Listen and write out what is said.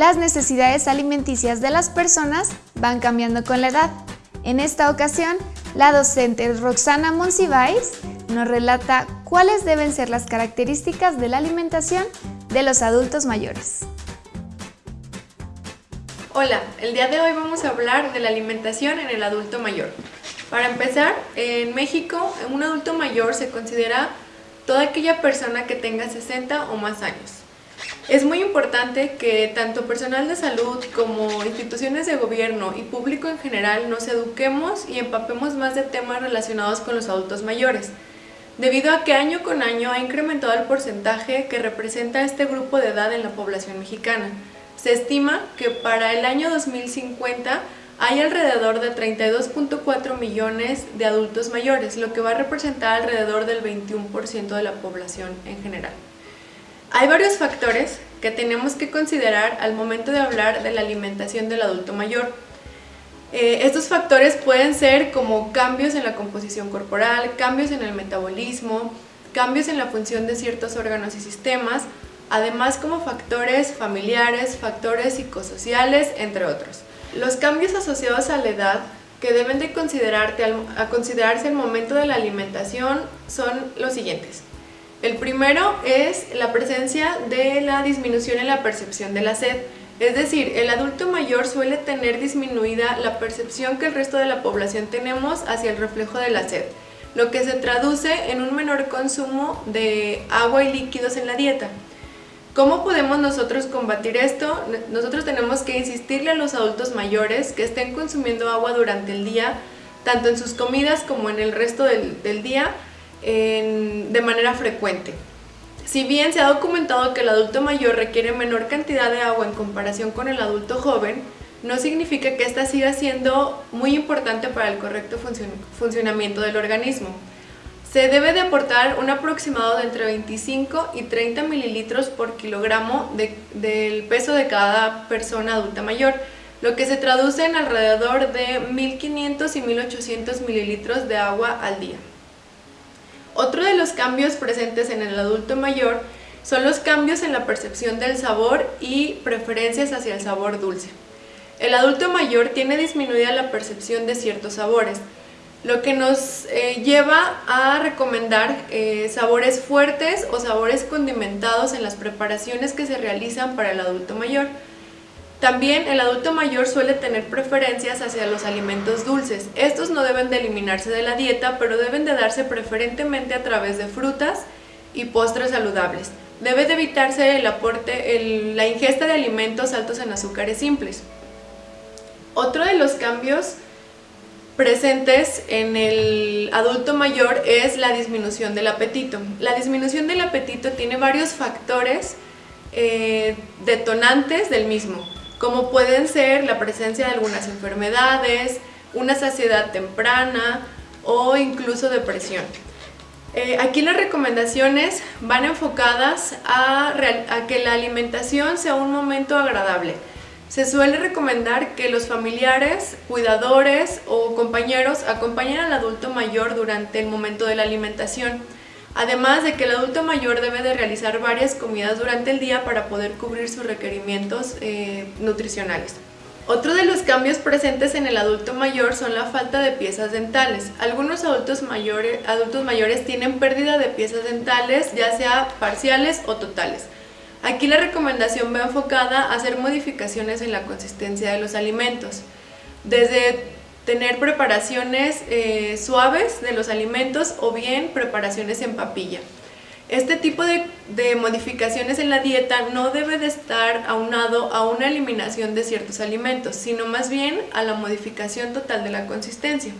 las necesidades alimenticias de las personas van cambiando con la edad. En esta ocasión, la docente Roxana Monsiváis nos relata cuáles deben ser las características de la alimentación de los adultos mayores. Hola, el día de hoy vamos a hablar de la alimentación en el adulto mayor. Para empezar, en México un adulto mayor se considera toda aquella persona que tenga 60 o más años. Es muy importante que tanto personal de salud como instituciones de gobierno y público en general nos eduquemos y empapemos más de temas relacionados con los adultos mayores, debido a que año con año ha incrementado el porcentaje que representa este grupo de edad en la población mexicana. Se estima que para el año 2050 hay alrededor de 32.4 millones de adultos mayores, lo que va a representar alrededor del 21% de la población en general. Hay varios factores que tenemos que considerar al momento de hablar de la alimentación del adulto mayor. Eh, estos factores pueden ser como cambios en la composición corporal, cambios en el metabolismo, cambios en la función de ciertos órganos y sistemas, además como factores familiares, factores psicosociales, entre otros. Los cambios asociados a la edad que deben de considerarte a considerarse al momento de la alimentación son los siguientes. El primero es la presencia de la disminución en la percepción de la sed. Es decir, el adulto mayor suele tener disminuida la percepción que el resto de la población tenemos hacia el reflejo de la sed, lo que se traduce en un menor consumo de agua y líquidos en la dieta. ¿Cómo podemos nosotros combatir esto? Nosotros tenemos que insistirle a los adultos mayores que estén consumiendo agua durante el día, tanto en sus comidas como en el resto del, día, de manera frecuente. Si bien se ha documentado que el adulto mayor requiere menor cantidad de agua en comparación con el adulto joven, no significa que ésta siga siendo muy importante para el correcto funcionamiento del organismo. Se debe de aportar un aproximado de entre 25 y 30 mililitros por kilogramo del peso de cada persona adulta mayor, lo que se traduce en alrededor de 1500 y 1800 mililitros de agua al día. Otro de los cambios presentes en el adulto mayor son los cambios en la percepción del sabor y preferencias hacia el sabor dulce. El adulto mayor tiene disminuida la percepción de ciertos sabores, lo que nos eh, lleva a recomendar eh, sabores fuertes o sabores condimentados en las preparaciones que se realizan para el adulto mayor. También el adulto mayor suele tener preferencias hacia los alimentos dulces. Estos no deben de eliminarse de la dieta, pero deben de darse preferentemente a través de frutas y postres saludables. Debe de evitarse el aporte, la ingesta de alimentos altos en azúcares simples. Otro de los cambios presentes en el adulto mayor es la disminución del apetito. La disminución del apetito tiene varios factores eh, detonantes del mismo como pueden ser la presencia de algunas enfermedades, una saciedad temprana o incluso depresión. Eh, aquí las recomendaciones van enfocadas a, a que la alimentación sea un momento agradable. Se suele recomendar que los familiares, cuidadores o compañeros acompañen al adulto mayor durante el momento de la alimentación Además de que el adulto mayor debe de realizar varias comidas durante el día para poder cubrir sus requerimientos eh, nutricionales. Otro de los cambios presentes en el adulto mayor son la falta de piezas dentales. Algunos adultos mayores, adultos mayores tienen pérdida de piezas dentales, ya sea parciales o totales. Aquí la recomendación va enfocada a hacer modificaciones en la consistencia de los alimentos. Desde tener preparaciones eh, suaves de los alimentos o bien preparaciones en papilla. Este tipo de, de, modificaciones en la dieta no debe de estar aunado a una eliminación de ciertos alimentos, sino más bien a la modificación total de la consistencia.